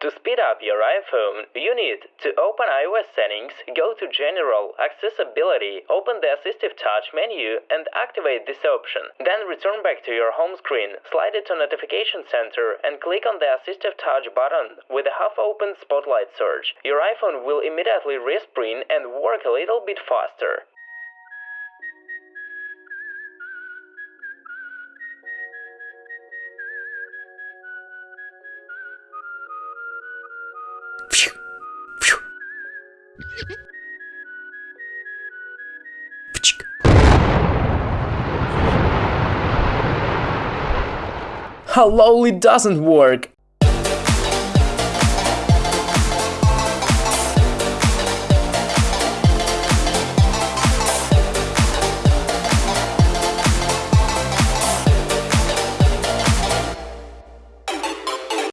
To speed up your iPhone, you need to open iOS settings, go to General, Accessibility, open the Assistive Touch menu and activate this option. Then return back to your home screen, slide it to Notification Center and click on the Assistive Touch button with a half-open Spotlight search. Your iPhone will immediately respring and work a little bit faster. How lol it doesn't work!